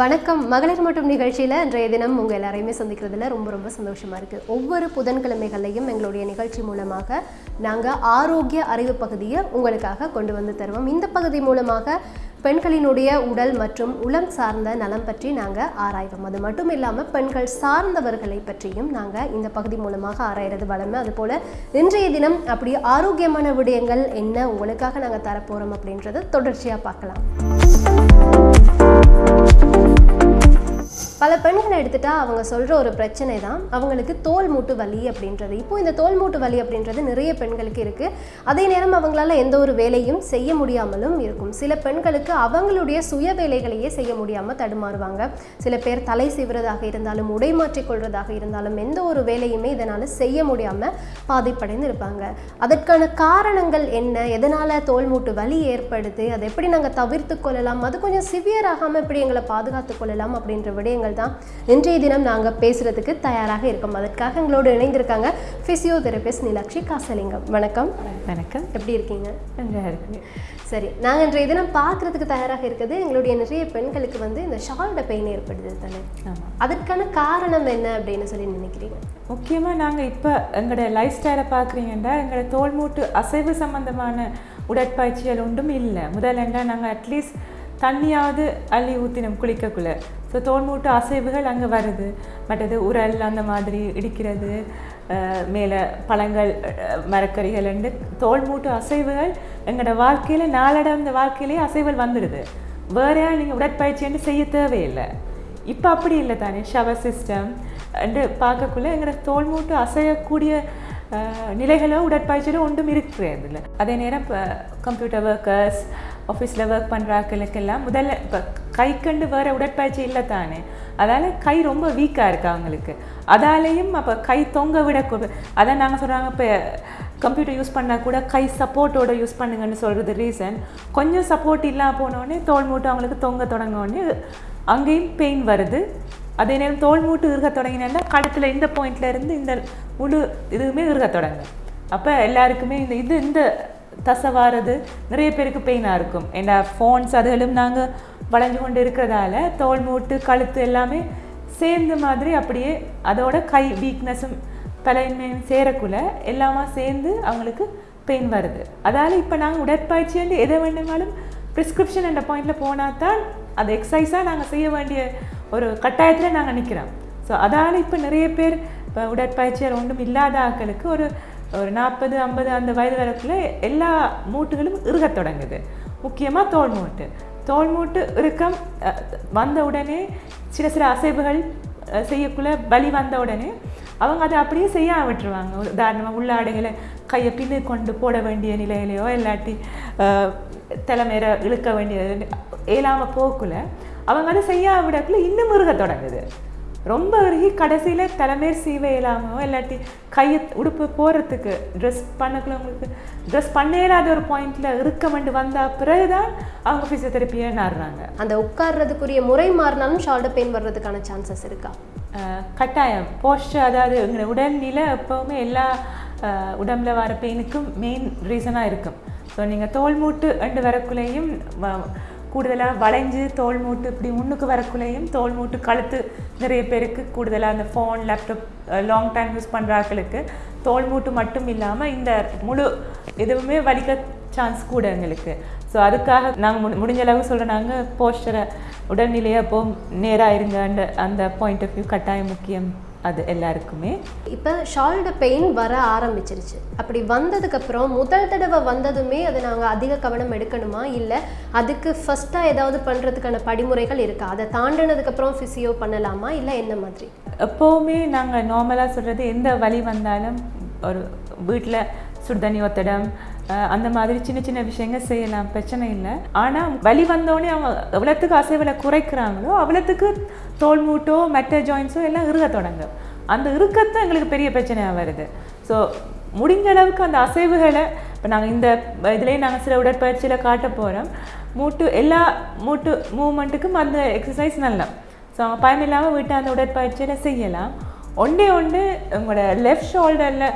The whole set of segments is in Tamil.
வணக்கம். மகளிர் மற்றும் நிகழ்ச்சியில் இன்றைய தினம் உங்கள் எல்லாரையுமே சந்திக்கிறதுல ரொம்ப ரொம்ப சந்தோஷமாக இருக்குது ஒவ்வொரு புதன்கிழமைகளையும் எங்களுடைய நிகழ்ச்சி மூலமாக நாங்கள் ஆரோக்கிய அறிவு பகுதியை உங்களுக்காக கொண்டு வந்து தருவோம். இந்த பகுதி மூலமாக பெண்களினுடைய உடல் மற்றும் உளம் சார்ந்த நலம் பற்றி நாங்கள் ஆராய்வோம். அது மட்டும் இல்லாமல் பெண்கள் சார்ந்தவர்களை பற்றியும் நாங்கள் இந்த பகுதி மூலமாக ஆராயிறது வளமை. அதுபோல் இன்றைய தினம் அப்படி ஆரோக்கியமான விடயங்கள் என்ன உங்களுக்காக நாங்கள் தரப்போகிறோம் அப்படின்றத தொடர்ச்சியாக பார்க்கலாம். பல பெண்களை எடுத்துட்டா அவங்க சொல்கிற ஒரு பிரச்சனை தான் அவங்களுக்கு தோல் மூட்டு வலி அப்படின்றது. இப்போ இந்த தோல் மூட்டு வலி அப்படின்றது நிறைய பெண்களுக்கு இருக்குது அதே நேரம் அவங்களால எந்த ஒரு வேலையும் செய்ய முடியாமலும் இருக்கும். சில பெண்களுக்கு அவங்களுடைய சுய வேலைகளையே செய்ய முடியாமல் தடுமாறுவாங்க. சில பேர் தலை சீவுறதாக இருந்தாலும் உடை மாற்றிக்கொள்றதாக இருந்தாலும் எந்த ஒரு வேலையுமே இதனால் செய்ய முடியாமல் பாதிப்படைந்து இருப்பாங்க. அதற்கான காரணங்கள் என்ன? எதனால் தோல் மூட்டு வலி ஏற்படுது? அதை எப்படி நாங்கள் தவிர்த்து கொள்ளலாம்? அது கொஞ்சம் சிவியர் ஆகாமல் எப்படி எங்களை பாதுகாத்து கொள்ளலாம்? அப்படின்ற விடயங்கள் தான் இன்றைய தினம் நாங்கள் பேசுகிறதுக்கு தயாராக இருக்கோம். அதற்காக எங்களோடு இணைந்திருக்காங்க ஃபிசியோதெரபிஸ்ட் நிலாட்சி காசலிங்கம். வணக்கம். வணக்கம். எப்படி இருக்கீங்க? நல்லா இருக்கு சரி நாங்கள் இன்றைய தினம் பார்க்குறதுக்கு தயாராக இருக்குது எங்களுடைய நிறைய பெண்களுக்கு வந்து இந்த ஷால்ட பெயின் ஏற்படுது தானே? அதற்கான காரணம் என்ன அப்படின்னு சொல்லி நினைக்கிறீங்க? முக்கியமாக நாங்கள் இப்போ எங்களோட லைஃப் ஸ்டைலை பார்க்குறீங்கன்னா எங்களோட தோல் மூட்டு அசைவு சம்பந்தமான உடற்பயிற்சிகள் ஒன்றும் இல்லை. முதல்ல நாங்கள் அட்லீஸ்ட் தண்ணியாவது அள்ளி ஊற்றினோம் குளிக்கக்குள்ள. ஸோ தோன்மூட்டு அசைவுகள் அங்கே வருது. மற்றது உரல் அந்த மாதிரி இடிக்கிறது மேலே பழங்கள் மரக்கறிகள் என்று தோல் மூட்டு அசைவுகள் எங்களோட வாழ்க்கையில் நாளடைந்த வாழ்க்கையிலேயே அசைவுகள் வந்துடுது. வேறையா நீங்கள் உடற்பயிற்சின்னு செய்ய தேவையில்லை. இப்போ அப்படி இல்லை தானே. ஷவர் சிஸ்டம் என்று பார்க்கக்குள்ள எங்களோட தோல் மூட்டு அசையக்கூடிய நிலைகளோ உடற்பயிற்சியிலோ ஒன்றும் இருக்கிறது இல்லை. அதே நேரம் இப்போ கம்ப்யூட்டர் ஒர்க்கர்ஸ் ஆஃபீஸில் ஒர்க் பண்ணுறாக்களுக்கெல்லாம் முதல்ல இப்போ கை கண்டு வேறு உடற்பயிற்சி இல்லை தானே. அதால் கை ரொம்ப வீக்காக இருக்குது அவங்களுக்கு. அதாலேயும் அப்போ கை தொங்க விட அதான் நாங்கள் சொல்கிறாங்க இப்போ கம்ப்யூட்டர் யூஸ் பண்ணால் கூட கை சப்போர்ட்டோட யூஸ் பண்ணுங்கன்னு சொல்கிறது ரீசன் கொஞ்சம் சப்போர்ட் இல்லாமல் போனோடனே தோல் மூட்டு அவங்களுக்கு தொங்க தொடங்கினோடனே அங்கேயும் பெயின் வருது. அதே நேரம் தோல் மூட்டு இருக்க தொடங்கினா கடத்தில் இந்த பாயிண்ட்லேருந்து இந்த முழு இதுவுமே இருக்க தொடங்கும். அப்போ எல்லாருக்குமே இந்த இது இந்த தசவாரது நிறைய பேருக்கு பெயினாக இருக்கும். ஏன்னா ஃபோன்ஸ் அதுகளும் நாங்கள் வளைஞ்சு கொண்டு இருக்கிறதால தோல் மூட்டு கழுத்து எல்லாமே சேர்ந்த மாதிரி அப்படியே அதோட கை வீக்னஸும் தலைமையும் சேரக்குள்ள எல்லாமா சேர்ந்து அவங்களுக்கு பெயின் வருது. அதால் இப்போ நாங்கள் உடற்பயிற்சி வந்து எதை வேண்டுமாலும் ப்ரிஸ்கிரிப்ஷன் என்ற பாயிண்டில் போனால் தான் அது எக்ஸசைஸாக நாங்கள் செய்ய வேண்டிய ஒரு கட்டாயத்தில் நாங்கள் நிற்கிறோம் ஸோ அதால் இப்போ நிறைய பேர் இப்போ உடற்பயிற்சியால் ஒன்றும் இல்லாத ஆக்களுக்கு ஒரு ஒரு நாற்பது ஐம்பது அந்த வயது வரக்குள்ளே எல்லா மூட்டுகளும் இறுகத் தொடங்குது. முக்கியமாக தோல் மூட்டு. தோல் மூட்டு இறுக்கம் வந்த உடனே சில சில அசைவுகள் செய்யக்குள்ள வலி வந்த உடனே அவங்க அதை அப்படியே செய்ய விட்டுருவாங்க உதாரணமாக உள்ளாடைகளை கையை பின்னு கொண்டு போட வேண்டிய நிலையிலையோ இல்லாட்டி தலைமையில இழுக்க வேண்டிய இயலாமல் போக்குள்ள அவங்க அதை செய்ய விடக்குள்ள இன்னும் இறுக தொடங்குது. ரொம்ப இறுகி கடைசியில் தலைமையர் சீவ இயலாமோ இல்லாட்டி கையை உடுப்பு போடுறதுக்கு ட்ரெஸ் பண்ணக்குள்ள உங்களுக்கு ட்ரெஸ் பண்ண இயலாத ஒரு பாயிண்ட்ல இருக்க வேண்டி வந்த பிறகுதான் அவங்க ஃபிசியோதெரப்பியை நாடுறாங்க. அந்த உட்கார்றதுக்குரிய முறை மாறினாலும் ஷால்ட பெயின் வர்றதுக்கான சான்சஸ் இருக்கா? கட்டாயம். போஸ்டர் அதாவது எங்களோட உடல்நிலை எப்போவுமே எல்லா உடம்புல வர பெயினுக்கும் மெயின் ரீசனாக இருக்கும். ஸோ நீங்கள் தோல் மூட்டு ரெண்டு வரக்குள்ளேயும் கூடுதலாக வளைஞ்சு தோல் மூட்டு இப்படி முன்னுக்கு வரக்குள்ளேயும் தோல் மூட்டு கழுத்து நிறைய பேருக்கு கூடுதலாக அந்த phone laptop long time use பண்ணுறாக்களுக்கு தோல் மூட்டு மட்டும் இல்லாமல் இந்த முழு எதுவுமே வலிக்க சான்ஸ் கூட எங்களுக்கு. ஸோ அதுக்காக நாங்கள் முடி முடிஞ்ச அளவு சொல்கிற நாங்கள் போஸ்டரை உடல்நிலையை அப்போ நேராக இருங்க. அந்த அந்த பாயிண்ட் ஆஃப் வியூ கட்டாயம் முக்கியம். அது எல்லாருக்குமே. இப்போ ஷால்ட பெயின் வர ஆரம்பிச்சிருச்சு. அப்படி வந்ததுக்கப்புறம் முதல் தடவை வந்ததுமே அதை நாங்கள் அதிக கவனம் எடுக்கணுமா? இல்லை அதுக்கு ஃபஸ்ட்டாக ஏதாவது பண்ணுறதுக்கான படிமுறைகள் இருக்கா? அதை தாண்டினதுக்கப்புறம் ஃபிசியோ பண்ணலாமா? இல்லை என்ன மாதிரி? எப்போவுமே நாங்கள் நார்மலாக சொல்கிறது எந்த வலி வந்தாலும் ஒரு வீட்டில் சுடுதண்ணி ஒத்தடம் அந்த மாதிரி சின்ன சின்ன விஷயங்கள் செய்யலாம் பிரச்சனை இல்லை. ஆனால் வலி வந்தோடனே அவங்க எவ்வளோத்துக்கு அசைவில் குறைக்கிறாங்களோ அவ்வளோத்துக்கு தோல் மூட்டோ மெட்ட ஜாயின்ஸோ எல்லாம் இருக்க தொடங்கும். அந்த இறுக்கத்தை எங்களுக்கு பெரிய பிரச்சனையாக வருது. ஸோ முடிஞ்ச அளவுக்கு அந்த அசைவுகளை இப்போ நாங்கள் இந்த இதுலேயே நாங்கள் சில உடற்பயிற்சியில் காட்ட போகிறோம் மூட்டு எல்லா மூட்டு மூமெண்ட்டுக்கும் அந்த எக்ஸசைஸ் நல்லா ஸோ அவங்க பயம் இல்லாமல் வீட்டை அந்த உடற்பயிற்சியில் செய்யலாம். ஒன்றே ஒன்று உங்களோட லெஃப்ட் ஷோல்டரில்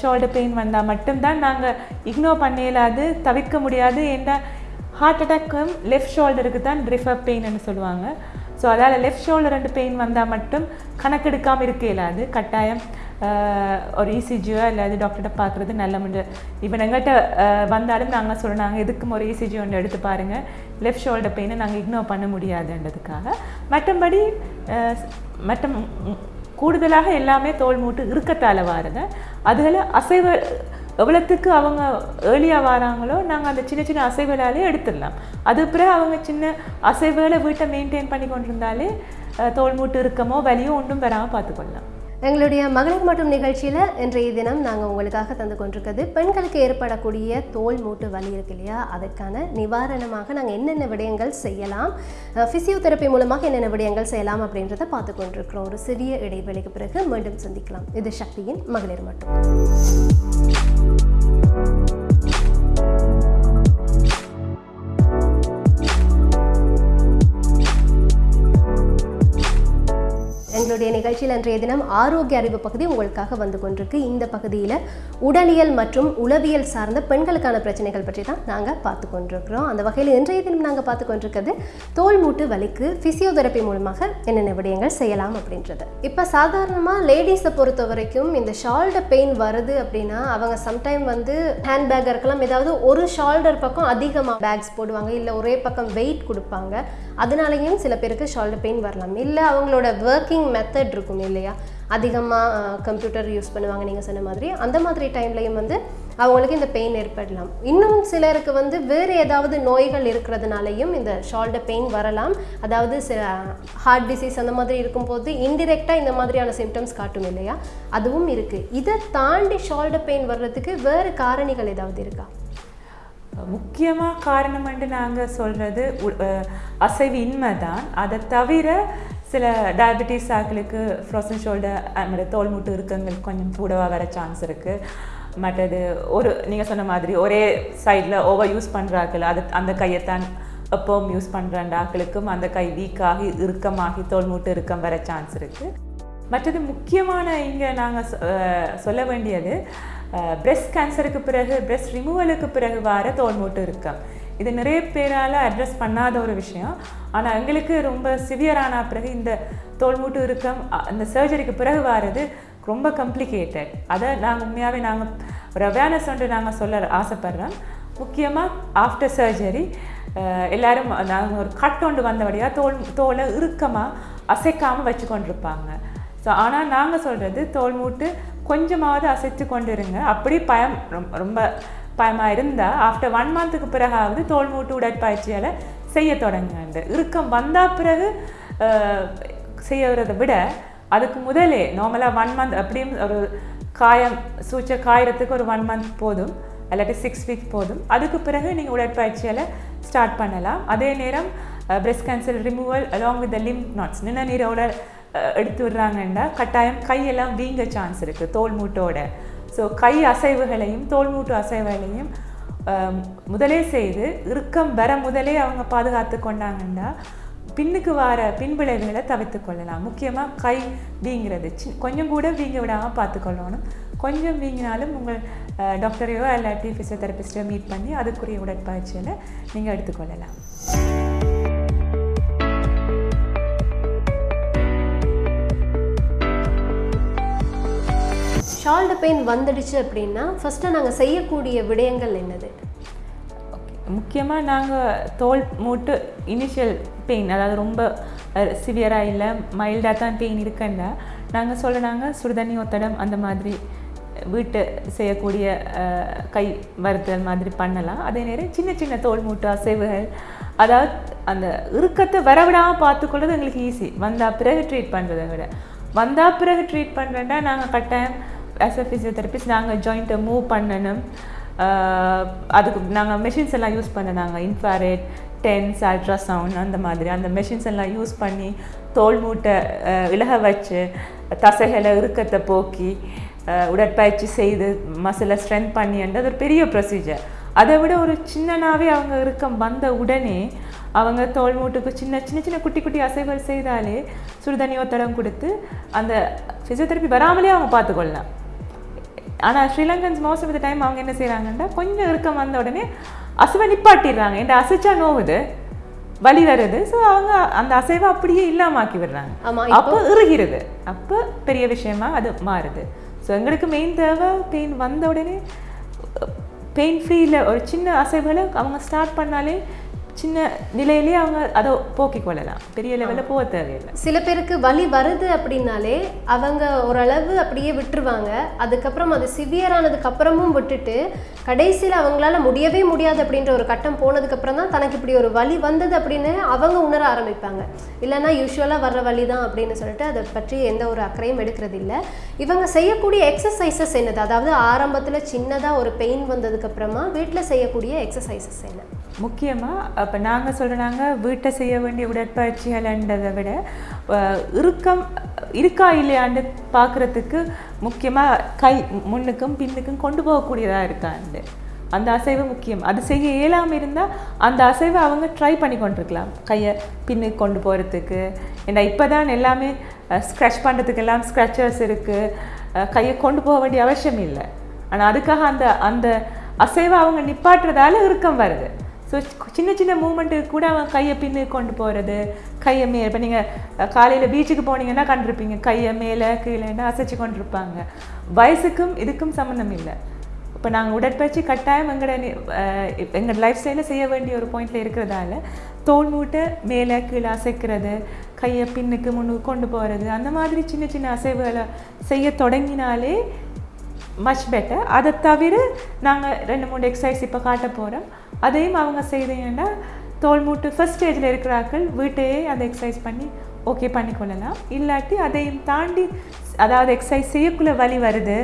ஷோல்டர் பெயின் வந்தால் மட்டும்தான் நாங்கள் இக்னோர் பண்ண இயலாது தவிர்க்க முடியாது. ஏன்னா ஹார்ட் அட்டாக்கும் லெஃப்ட் ஷோல்டருக்கு தான் ரிஃபர் பெயின்னு சொல்லுவாங்க. ஸோ அதால் லெஃப்ட் ஷோல்டர் ரெண்டு பெயின் வந்தால் மட்டும் கணக்கெடுக்காமல் இருக்க இயலாது கட்டாயம் ஒரு இசிஜியோ இல்லாது டாக்டர்கிட்ட பார்க்குறது நல்ல முடிஞ்சு இப்போ எங்கள்கிட்ட வந்தாலும் நாங்கள் சொல்கிறோம் நாங்கள் எதுக்கும் ஒரு இசிஜி ஒன்று எடுத்து பாருங்கள் லெஃப்ட் ஷோல்டர் பெயினை நாங்கள் இக்னோர் பண்ண முடியாதுன்றதுக்காக. மற்றபடி மற்ற கூடுதலாக எல்லாமே தோல் மூட்டு இருக்கத்தால் வாருங்க அதில் அசைவ எவ்வளோத்துக்கு அவங்க ஏர்லியாக வராங்களோ நாங்கள் அந்த சின்ன சின்ன அசைவுகளாலே எடுத்துடலாம். அது பிறகு அவங்க சின்ன அசைவுகளை வீட்டை மெயின்டைன் பண்ணி கொண்டிருந்தாலே தோல் மூட்டு இருக்கமோ வலியோ ஒன்றும் வராமல் பார்த்துக்கொள்ளலாம். எங்களுடைய மகளிர் மட்டும் நிகழ்ச்சியில் இன்றைய தினம் நாங்கள் உங்களுக்காக தந்து கொண்டிருக்கிறது பெண்களுக்கு ஏற்படக்கூடிய தோல் மூட்டு வலி இருக்கு இல்லையா? அதற்கான நிவாரணமாக நாங்கள் என்னென்ன விடயங்கள் செய்யலாம் ஃபிசியோதெரப்பி மூலமாக என்னென்ன விடயங்கள் செய்யலாம் அப்படின்றத பார்த்து கொண்டிருக்கிறோம். ஒரு சிறிய இடைவெளிக்கு பிறகு மீண்டும் சந்திக்கலாம். இது சக்தியின் மகளிர் மட்டும். எங்களுடைய நிகழ்ச்சியில் இன்றைய தினம் ஆரோக்கிய அறிவு பகுதி உங்களுக்காக வந்து கொண்டிருக்கு. இந்த பகுதியில் உடலியல் மற்றும் உளவியல் சார்ந்த பெண்களுக்கான பிரச்சனைகள் பற்றி தான் நாங்கள் பார்த்து கொண்டிருக்கிறோம். அந்த வகையில் இன்றைய தினம் நாங்கள் பார்த்து கொண்டிருக்கிறது தோல் மூட்டு வலிக்கு ஃபிசியோதெரப்பி மூலமாக என்னென்ன விடயங்கள் செய்யலாம் அப்படின்றது. இப்போ சாதாரணமாக லேடிஸை பொறுத்த வரைக்கும் இந்த ஷால்டர் பெயின் வருது அப்படின்னா அவங்க சம்டைம் வந்து ஹேண்ட் பேக் இருக்கலாம். ஏதாவது ஒரு ஷால்டர் பக்கம் அதிகமாக பேக்ஸ் போடுவாங்க. இல்லை ஒரே பக்கம் வெயிட் கொடுப்பாங்க. அதனாலேயும் சில பேருக்கு ஷோல்டர் பெயின் வரலாம். இல்லை அவங்களோட ஒர்க்கிங் மெத்தட் இருக்கும் இல்லையா? அதிகமாக கம்ப்யூட்டர் யூஸ் பண்ணுவாங்க நீங்கள் சொன்ன மாதிரி. அந்த மாதிரி டைம்லையும் வந்து அவங்களுக்கு இந்த பெயின் ஏற்படலாம். இன்னும் சிலருக்கு வந்து வேறு ஏதாவது நோய்கள் இருக்கிறதுனாலையும் இந்த ஷோல்டர் பெயின் வரலாம். அதாவது சில ஹார்ட் டிசீஸ் அந்த மாதிரி இருக்கும்போது இன்டிரெக்டாக இந்த மாதிரியான சிம்டம்ஸ் காட்டும் இல்லையா? அதுவும் இருக்குது இதை தாண்டி ஷோல்டர் பெயின் வர்றதுக்கு வேறு காரணிகள் ஏதாவது இருக்கா? முக்கியமாக காரணம் என்று நாங்கள் சொல்கிறது அசைவு இன்மை தான் அதை தவிர சில டயபெட்டிஸ் ஆக்களுக்கு ஃப்ரோசன் ஷோல்டர் அந்த தோல் மூட்டு இருக்கங்களுக்கு கொஞ்சம் கூடவாக வர சான்ஸ் இருக்குது மற்றது ஒரு நீங்கள் சொன்ன மாதிரி ஒரே சைடில் ஓவர் யூஸ் பண்ணுறாக்கள் அது அந்த கையைத்தான் எப்பவும் யூஸ் பண்ணுற ஆக்களுக்கும் அந்த கை வீக்காகி இறுக்கமாகி தோல் மூட்டு இறுக்கம் வர சான்ஸ் இருக்குது மற்றது முக்கியமான இங்கே நாங்கள் சொல்ல வேண்டியது பிரெஸ்ட் கேன்சருக்கு பிறகு பிரெஸ்ட் ரிமூவலுக்கு பிறகு வர தோல் மூட்டு இருக்கம் இது நிறைய பேரால் அட்ரஸ் பண்ணாத ஒரு விஷயம். ஆனால் எங்களுக்கு ரொம்ப சிவியரான பிறகு இந்த தோல் மூட்டு இருக்கம் அந்த சர்ஜரிக்கு பிறகு வர்றது ரொம்ப கம்ப்ளிகேட்டட் அதை நாங்கள் உண்மையாகவே நாங்கள் ஒரு அவேர்னஸ் ஒன்று நாங்கள் சொல்ல ஆசைப்படுறோம். முக்கியமாக ஆஃப்டர் சர்ஜரி எல்லாரும் நாங்கள் ஒரு கட் கொண்டு வந்தபடியாக தோல் தோலை இறுக்கமாக அசைக்காமல் வச்சு கொண்டிருப்பாங்க ஸோ ஆனால் நாங்கள் சொல்கிறது தோல் மூட்டு கொஞ்சமாவது அசைத்து கொண்டு இருங்க அப்படி பயம் ரொம்ப பயமாக இருந்தால் ஆஃப்டர் ஒன் மந்த்துக்கு பிறகாவது தோல் மூட்டு உடற்பயிற்சியால் செய்ய தொடங்குங்க. இறுக்கம் வந்தால் பிறகு செய்யறதை விட அதுக்கு முதலே நார்மலாக ஒன் மந்த் அப்படியும் ஒரு காயம் சூச்ச காயறதுக்கு ஒரு ஒன் மந்த் போதும். இல்லாட்டி சிக்ஸ் வீக் போதும். அதுக்கு பிறகு நீங்கள் உடற்பயிற்சியால் ஸ்டார்ட் பண்ணலாம். அதே நேரம் breast cancer removal along with the lymph nodes நின்ன நீரோட எடுத்து விடுறாங்கன்னா கட்டாயம் கையெல்லாம் வீங்க சான்ஸ் இருக்குது தோல் மூட்டோட. ஸோ கை அசைவுகளையும் தோல் மூட்டு அசைவுகளையும் முதலே செய்து இறுக்கம் வர முதலே அவங்க பாதுகாத்து கொண்டாங்கன்னா பின்னுக்கு வர பின்விளைவுகளை தவிர்த்து கொள்ளலாம். முக்கியமாக கை வீங்கிறது. சி கொஞ்சம் கூட வீங்க விடாமல் பார்த்துக்கொள்ளணும் கொஞ்சம் வீங்கினாலும் உங்கள் டாக்டரையோ இல்லாட்டி ஃபிசியோதெரபிஸ்டையோ மீட் பண்ணி அதுக்குரிய உடற்பயிற்சியில் நீங்கள் எடுத்துக்கொள்ளலாம் ஷால்டர் பெயின் வந்துடுச்சு அப்படின்னா ஃபஸ்ட்டு நாங்கள் செய்யக்கூடிய விடயங்கள் என்னது? ஓகே முக்கியமாக நாங்கள் தோல் மூட்டு இனிஷியல் பெயின் அதாவது ரொம்ப சிவியராக இல்லை மைல்டாக தான் பெயின் இருக்குன்னா நாங்கள் சொல்கிறாங்க சுடுதண்ணி ஒத்தடம் அந்த மாதிரி வீட்டு செய்யக்கூடிய கை வருத்தல் மாதிரி பண்ணலாம். அதே நேரம் சின்ன சின்ன தோல் மூட்டு அசைவுகள் அதாவது அந்த இறுக்கத்தை வரவிடாமல் பார்த்துக்கொள்வது எங்களுக்கு ஈஸி வந்தால் பிறகு ட்ரீட் பண்ணுறதை விட. வந்தால் பிறகு ட்ரீட் பண்ணுறேன்னா நாங்கள் கட்டாயம் ஆஸ் அ ஃபிசியோதெரபிஸ்ட் நாங்கள் ஜாயிண்ட்டை மூவ் பண்ணணும். அதுக்கு நாங்கள் மெஷின்ஸ் எல்லாம் யூஸ் பண்ண நாங்கள் இன்ஃபாரேட் டென்ஸ் அல்ட்ராசவுண்ட் அந்த மாதிரி. அந்த மெஷின்ஸ் எல்லாம் யூஸ் பண்ணி தோல் மூட்டை விலக இலக வச்சு தசைகளை இறுக்கத்தை போக்கி உடற்பயிற்சி செய்து மசிலை ஸ்ட்ரென்த் பண்ணி ஒரு பெரிய ப்ரொசீஜர் அதை விட ஒரு சின்னனாவே அவங்க இறுக்கம் வந்த உடனே அவங்க தோல் மூட்டுக்கு சின்ன சின்ன சின்ன குட்டி குட்டி அசைவுகள் செய்தாலே சுடுதண்ணி ஒத்தடம் கொடுத்து அந்த ஃபிசியோதெரப்பி வராமலே அவங்க பார்த்துக்கொள்ளலாம். ஆனால் Sri Lankans most of the time அவங்க என்ன செய்கிறாங்கன்னா கொஞ்சம் இறுக்கம் வந்த உடனே அசுவை நிப்பாட்டிடுறாங்க. என் அசைச்சா நோவுது வலி வருது. ஸோ அவங்க அந்த அசைவை அப்படியே இல்லாமாக்கி விடுறாங்க. அப்போ இறுகிறது. அப்போ பெரிய விஷயமா அது மாறுது. ஸோ எங்களுக்கு மெயின் தேவை பெயின் வந்த உடனே பெயின் ஃப்ரீயில் ஒரு சின்ன அசைவுகளை அவங்க ஸ்டார்ட் பண்ணாலே சின்ன நிலையிலேயே அவங்க அதை போக்கிக் கொள்ளலாம். பெரிய லெவலில் போக தேவையில்லை. சில பேருக்கு வலி வருது அப்படின்னாலே அவங்க ஓரளவு அப்படியே விட்டுருவாங்க. அதுக்கப்புறம் அது சிவியரானதுக்கு அப்புறமும் விட்டுட்டு கடைசியில் அவங்களால முடியவே முடியாது அப்படின்ற ஒரு கட்டம் போனதுக்கப்புறம் தான் தனக்கு இப்படி ஒரு வலி வந்தது அப்படின்னு அவங்க உணர ஆரம்பிப்பாங்க. இல்லைன்னா யூஸ்வலாக வர்ற வலி தான் அப்படின்னு சொல்லிட்டு அதை பற்றி எந்த ஒரு அக்கறையும் எடுக்கிறது இல்லை. இவங்க செய்யக்கூடிய எக்ஸசைசஸ் என்னது? அதாவது ஆரம்பத்தில் சின்னதாக ஒரு பெயின் வந்ததுக்கப்புறமா வீட்டில் செய்யக்கூடிய எக்ஸசைசஸ் என்ன? முக்கியமாக அப்போ நாங்கள் சொல்கிறாங்க வீட்டை செய்ய வேண்டிய உடற்பயிற்சிகள்ன்றதை விட இறுக்கம் இருக்கா இல்லையான்னு பார்க்குறதுக்கு முக்கியமாக கை முன்னுக்கும் பின்னுக்கும் கொண்டு போகக்கூடியதாக இருக்காண்டு. அந்த அசைவு முக்கியம். அது செய்ய இயலாமல் இருந்தால் அந்த அசைவை அவங்க ட்ரை பண்ணி கொண்டிருக்கலாம். கையை பின்னுக்கு கொண்டு போகிறதுக்கு ஏன்னா இப்போ தான் எல்லாமே ஸ்க்ரட்ச் பண்ணுறதுக்கு எல்லாம் ஸ்க்ரச்சர்ஸ் இருக்குது கையை கொண்டு போக வேண்டிய அவசியம் இல்லை. ஆனால் அதுக்காக அந்த அந்த அசைவை அவங்க நிப்பாட்டுறதால இறுக்கம் வருது. ஸோ சின்ன சின்ன மூமெண்ட்டுக்கு கூட அவன் கையை பின்னு கொண்டு போகிறது கையை மே இப்போ நீங்கள் காலையில் பீச்சுக்கு போனீங்கன்னா கண்டிருப்பீங்க. கையை மேலே கீழேன்னு அசைச்சு கொண்டிருப்பாங்க. வயசுக்கும் இதுக்கும் சம்மந்தம் இல்லை. இப்போ நாங்கள் உடற்பயிற்சி கட்டாயம் எங்களோட எங்கள் லைஃப் ஸ்டைலில் செய்ய வேண்டிய ஒரு பாயிண்டில் இருக்கிறதால தோல் மூட்டை மேலே கீழே அசைக்கிறது கையை பின்னுக்கு முன்னுக்கு கொண்டு போகிறது அந்த மாதிரி சின்ன சின்ன அசைவுகளை செய்ய தொடங்கினாலே மச் பெட்டர் அதை தவிர நாங்கள் ரெண்டு மூணு எக்ஸசைஸ் இப்போ காட்ட போகிறோம் அதையும் அவங்க செய்தீங்கன்னா தோல் மூட்டு ஃபஸ்ட் ஸ்டேஜில் இருக்கிறார்கள் வீட்டையே அதை எக்ஸசைஸ் பண்ணி ஓகே பண்ணிக்கொள்ளலாம். இல்லாட்டி அதையும் தாண்டி அதாவது எக்ஸசைஸ் செய்யக்குள்ள வலி வருது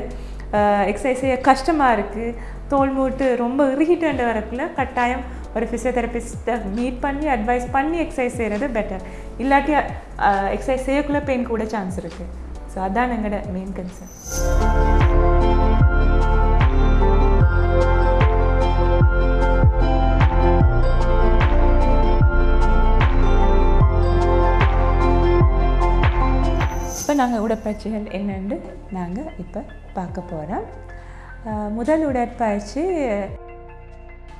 எக்ஸசைஸ் செய்ய கஷ்டமாக இருக்குது தோல் மூட்டு ரொம்ப இறுகிட்டு வரக்குள்ள கட்டாயம் ஒரு ஃபிசியோதெரபிஸ்ட்டை மீட் பண்ணி அட்வைஸ் பண்ணி எக்ஸசைஸ் செய்கிறது பெட்டர் இல்லாட்டி எக்ஸசைஸ் செய்யக்குள்ள பெயின் கூட சான்ஸ் இருக்குது ஸோ அதான் எங்களோட மெயின் கன்சர்ன் நாங்கள் உடற்பயிற்சிகள் என்னென்று நாங்கள் இப்போ பார்க்க போகிறோம். முதல் உடற்பயிற்சி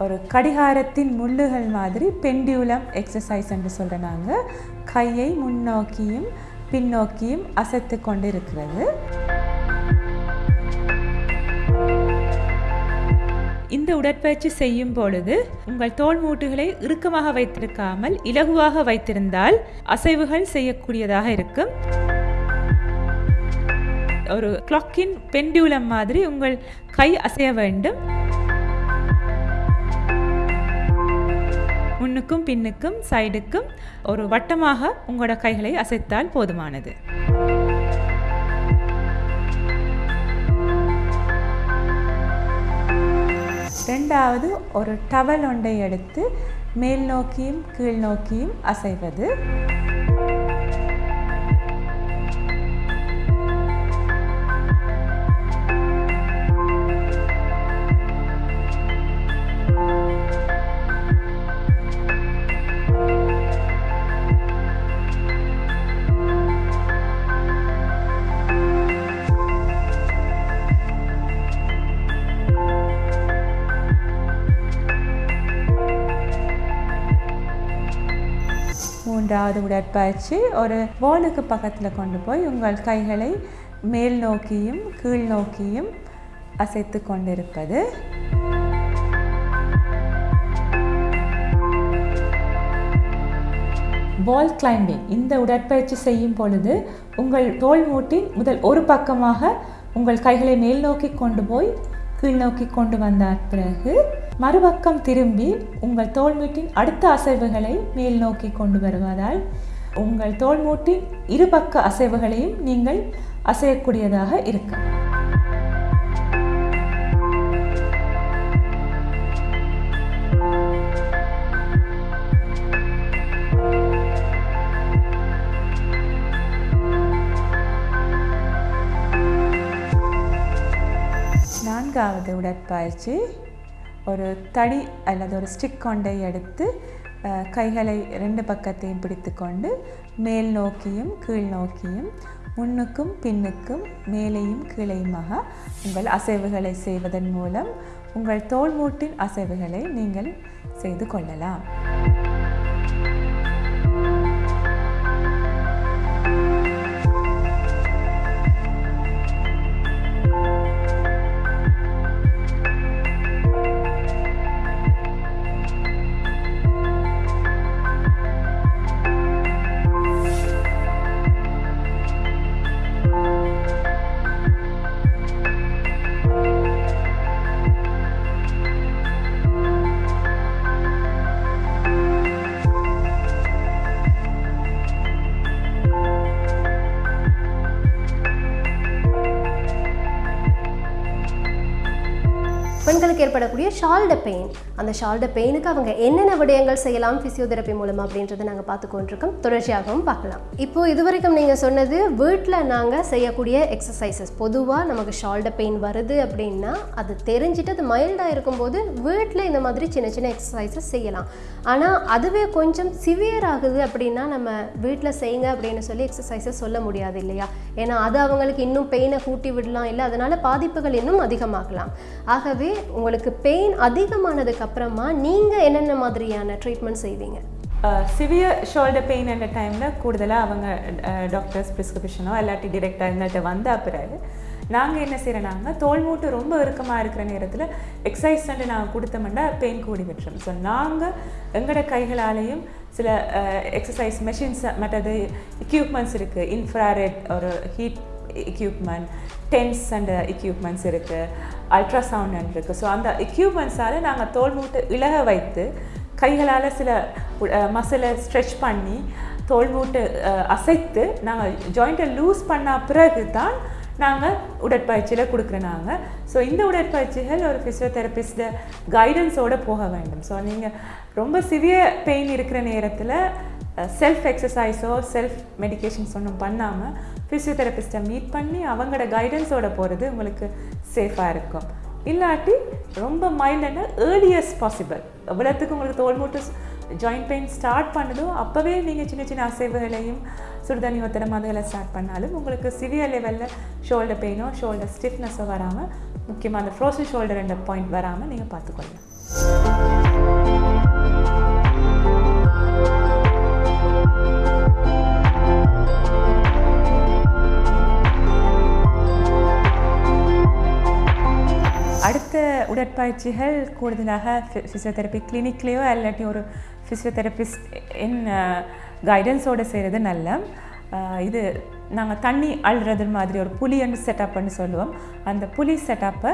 ஒரு கடிகாரத்தின் முள்ளுகள் மாதிரி பெண்டியூலம் எக்ஸசைஸ் என்று சொல்கிற நாங்கள் கையை முன்னோக்கியும் பின்னோக்கியும் அசைத்து கொண்டு இருக்கிறது இந்த உடற்பயிற்சி செய்யும் பொழுது உங்கள் தோல் மூட்டுகளை இறுக்கமாக வைத்திருக்காமல் இலகுவாக வைத்திருந்தால் அசைவுகள் செய்யக்கூடியதாக இருக்கும். ஒரு கிளாக்கின் பெண்டியூலம் மாதிரி உங்கள் கை அசைய வேண்டும். முன்னுக்கும் பின்னுக்கும் சைடுக்கும் ஒரு வட்டமாக உங்களோட கைகளை அசைத்தால் போதுமானது. ரெண்டாவது ஒரு டவல் ஒன்றை எடுத்து மேல் நோக்கியும் கீழ் நோக்கியும் அசைவது. மூன்றாவது உடற்பயிற்சி ஒரு வாலுக்கு பக்கத்தில் கொண்டு போய் உங்கள் கைகளை மேல் நோக்கியும் கீழ் நோக்கியும் அசைத்து கொண்டிருப்பது. வால் கிளைம்பிங் இந்த உடற்பயிற்சி செய்யும் பொழுது உங்கள் தோல் மூட்டின் முதல் ஒரு பக்கமாக உங்கள் கைகளை மேல் நோக்கி கொண்டு போய் கீழ் நோக்கி கொண்டு வந்தார் பிறகு மறுபக்கம் திரும்பி உங்கள் தோல்மூட்டின் அடுத்த அசைவுகளை மேல் நோக்கி கொண்டு வருவதால் உங்கள் தோல்மூட்டின் இருபக்க அசைவுகளையும் நீங்கள் அசையக்கூடியதாக இருக்கும் நான்காவது உடற்பயிற்சி ஒரு தடி அல்லது ஒரு ஸ்டிக் கொண்டை எடுத்து கைகளை ரெண்டு பக்கத்தையும் பிடித்து கொண்டு மேல் நோக்கியும் கீழ் நோக்கியும் முன்னுக்கும் பின்னுக்கும் மேலேயும் கீழேயுமாக உங்கள் அசைவுகளை செய்வதன் மூலம் உங்கள் தோல் மூட்டின் அசைவுகளை நீங்கள் செய்து கொள்ளலாம். ஷால்ட பெயின் அந்த ஷால்ட பெயினுக்கு அவங்க என்னென்ன விடயங்கள் செய்யலாம் ஃபிசியோதெரப்பி மூலமாக அப்படின்றத நாங்கள் பார்த்து கொண்டிருக்கோம். தொடர்ச்சியாகவும் பார்க்கலாம். இப்போ இதுவரைக்கும் நீங்கள் சொன்னது வீட்டில் நாங்கள் செய்யக்கூடிய எக்ஸசைசஸ் பொதுவாக நமக்கு ஷால்ட பெயின் வருது அப்படின்னா அது தெரிஞ்சுட்டு அது மைல்டாக இருக்கும்போது வீட்டில் இந்த மாதிரி சின்ன சின்ன எக்ஸசைசஸ் செய்யலாம். ஆனால் அதுவே கொஞ்சம் சிவியர் ஆகுது அப்படின்னா நம்ம வீட்டில் செய்யுங்க அப்படின்னு சொல்லி எக்ஸசைசஸ் சொல்ல முடியாது இல்லையா? ஏன்னா அது அவங்களுக்கு இன்னும் பெயினை கூட்டி விடலாம் இல்லை அதனால் பாதிப்புகள் இன்னும் அதிகமாகலாம். ஆகவே உங்களுக்கு பெயின் அதிகமானதுக்கு அப்புறமா நீங்கள் என்னென்ன மாதிரியான ட்ரீட்மெண்ட் செய்வீங்க? சிவியர் ஷோல்டர் பெயின் என்ற டைமில் கூடுதலாக அவங்க டாக்டர்ஸ் ப்ரிஸ்கிரிப்ஷனோ இல்லாட்டி டிரெக்டாக எங்கள்கிட்ட வந்த பிறகு நாங்கள் என்ன செய்கிறோம்னாங்க தோல் மூட்டு ரொம்ப இறுக்கமாக இருக்கிற நேரத்தில் எக்ஸசைஸ் வந்து நாங்கள் கொடுத்தோம்னா பெயின் கூடி விட்டுரும். ஸோ நாங்கள் எங்களோட கைகளாலேயும் சில எக்ஸசைஸ் மெஷின்ஸ் மற்றது எக்யூப்மெண்ட்ஸ் இருக்குது இன்ஃப்ராரெட் ஒரு heat equipment TENS and equipments இருக்குது அல்ட்ராசவுண்ட் இருக்குது ஸோ அந்த எக்யூப்மெண்ட்ஸால் நாங்கள் தோல் மூட்டு இழக வைத்து கைகளால் சில மசிலை ஸ்ட்ரெச் பண்ணி தோல் மூட்டு அசைத்து நாங்கள் ஜாயிண்ட்டை லூஸ் பண்ண பிறகு தான் நாங்கள் உடற்பயிற்சியில் கொடுக்குறோம் நாங்கள் ஸோ இந்த உடற்பயிற்சிகள் ஒரு ஃபிசியோதெரபிஸ்ட கைடன்ஸோடு போக வேண்டும். ஸோ நீங்கள் ரொம்ப சிவியர் பெயின் இருக்கிற நேரத்தில் செல்ஃப் எக்ஸசைஸோ செல்ஃப் மெடிகேஷன்ஸ் ஒன்றும் பண்ணாமல் ஃபிசியோதெரபிஸ்ட்டை மீட் பண்ணி அவங்களோட கைடன்ஸோட போகிறது உங்களுக்கு சேஃபாக இருக்கும். இல்லாட்டி ரொம்ப மைல்டான ஏர்லியஸ்ட் பாசிபிள் எவ்வளோத்துக்கு உங்களுக்கு தோல் மூட்டு ஜாயிண்ட் பெயின் ஸ்டார்ட் பண்ணுதோ அப்போவே நீங்கள் சின்ன சின்ன அசைவுகளையும் சுடுதண்ணி ஒத்தடம் அதெல்லாம் ஸ்டார்ட் பண்ணாலும் உங்களுக்கு சிவியர் லெவலில் ஷோல்டர் பெயினோ ஷோல்டர் ஸ்டிஃப்னஸோ வராமல் முக்கியமாக அந்த ஃப்ரோசன் ஷோல்டர் என்ற பாயிண்ட் வராமல் நீங்கள் பார்த்துக்கொள்ளலாம். அடுத்த உடற்பயிற்சிகள் கூடுதலாக ஃபிசியோதெரப்பி கிளினிக்லேயோ இல்லாட்டி ஒரு ஃபிசியோதெரபிஸ்ட் என் கைடன்ஸோடு செய்கிறது நல்ல இது நாங்கள் தண்ணி அழுறது மாதிரி ஒரு புலின்னு செட்டப்னு சொல்லுவோம் அந்த புலி செட்டப்பை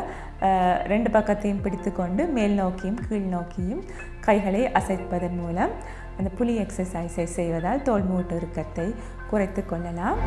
ரெண்டு பக்கத்தையும் பிடித்துக்கொண்டு மேல் நோக்கியும் கீழ் நோக்கியும் கைகளை அசைப்பதன் மூலம் அந்த புலி எக்ஸசைஸை செய்வதால் தோல் மூட்டு இறுக்கத்தை குறைத்து கொள்ளலாம்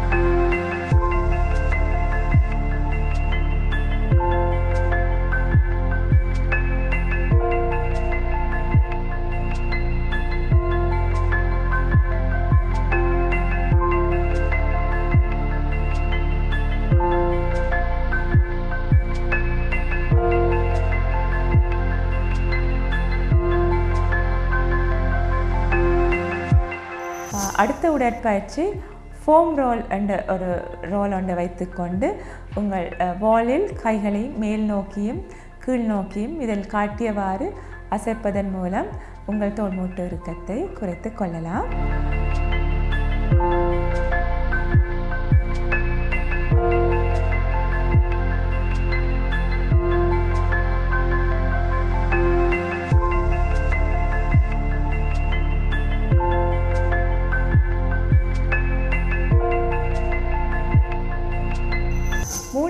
அடுத்த உடற்பயிற்சி ஃபோம் ரோல் என்ற ஒரு ரோல் ஒன்று வைத்துக்கொண்டு உங்கள் வாலில் கைகளை மேல் நோக்கியும் கீழ் நோக்கியும் இதில் காட்டியவாறு அசைப்பதன் மூலம் உங்கள் தோல் மூட்டு இறுக்கத்தை குறைத்து கொள்ளலாம்.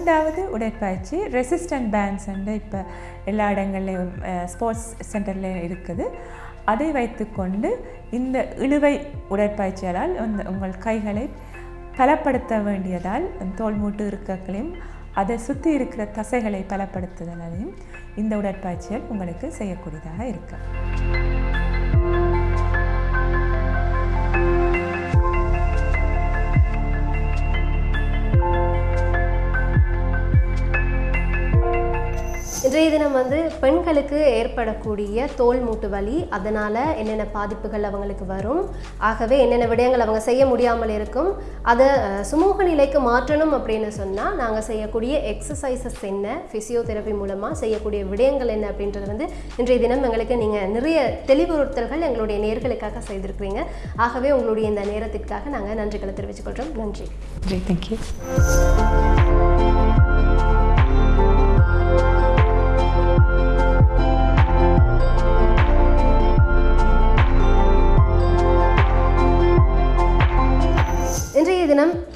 மூன்றாவது உடற்பயிற்சி ரெசிஸ்டன்ட் பேண்ட்ஸ் வந்து இப்போ எல்லா இடங்கள்லையும் ஸ்போர்ட்ஸ் சென்டரில் இருக்குது. அதை வைத்துக்கொண்டு இந்த இழுவை உடற்பயிற்சியால் அந்த உங்கள் கைகளை பலப்படுத்த வேண்டியதால் தோல் மூட்டு இருக்கக்களையும் அதை சுற்றி இருக்கிற தசைகளை பலப்படுத்துதலையும் இந்த உடற்பயிற்சியால் உங்களுக்கு செய்யக்கூடியதாக இருக்குது இன்றைய தினம் வந்து பெண்களுக்கு ஏற்படக்கூடிய தோல் மூட்டு வலி அதனால் என்னென்ன பாதிப்புகள் அவங்களுக்கு வரும் ஆகவே என்னென்ன விடயங்கள் அவங்க செய்ய முடியாமல் இருக்கும் அதை சுமூக நிலைக்கு மாற்றணும் அப்படின்னு சொன்னால் நாங்கள் செய்யக்கூடிய எக்ஸசைசஸ் என்ன ஃபிசியோதெரப்பி மூலமாக செய்யக்கூடிய விடயங்கள் என்ன அப்படின்றது வந்து இன்றைய தினம் எங்களுக்கு நீங்கள் நிறைய தெளிவுறுத்தல்கள் எங்களுடைய நேர்களுக்காக செய்திருக்கிறீங்க. ஆகவே உங்களுடைய இந்த நேரத்திற்காக நாங்கள் நன்றிகளை தெரிவித்துக்கொள்கிறோம் நன்றி. தேங்க்யூ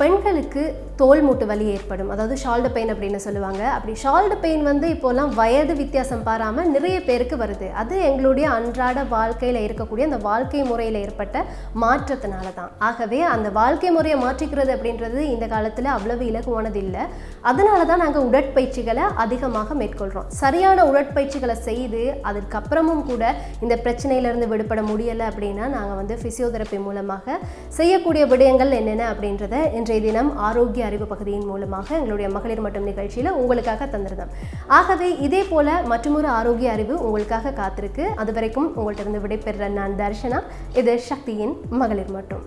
பெண்களுக்கு தோல் மூட்டு வலி ஏற்படும். அதாவது ஷால்டு பெயின் அப்படின்னு சொல்லுவாங்க. அப்படி ஷால்டு பெயின் வந்து இப்போல்லாம் வயது வித்தியாசம் பாராமல் நிறைய பேருக்கு வருது. அது எங்களுடைய அன்றாட வாழ்க்கையில் இருக்கக்கூடிய அந்த வாழ்க்கை முறையில் ஏற்பட்ட மாற்றத்தினால தான் ஆகவே அந்த வாழ்க்கை முறையை மாற்றிக்கிறது அப்படின்றது இந்த காலத்தில் அவ்வளவு இலகுவானது இல்லை அதனால தான் நாங்கள் உடற்பயிற்சிகளை அதிகமாக மேற்கொள்கிறோம் சரியான உடற்பயிற்சிகளை செய்து அதற்கப்புறமும் கூட இந்த பிரச்சனையிலேருந்து விடுபட முடியலை அப்படின்னா நாங்கள் வந்து ஃபிசியோதெரப்பி மூலமாக செய்யக்கூடிய விடயங்கள் என்னென்ன அப்படின்றத இன்றைய தினம் ஆரோக்கிய அறிவு பகுதியின் மூலமாக எங்களுடைய மகளிர் மட்டும் நிகழ்ச்சியில் உங்களுக்காக தந்திருந்தோம். ஆகவே இதே போல மற்றொரு ஆரோக்கிய அறிவு உங்களுக்காக காத்திருக்கு. அது வரைக்கும் உங்கள்கிட்ட இருந்து விடைபெறுற நான் தர்ஷனா. இது சக்தியின் மகளிர் மட்டும்.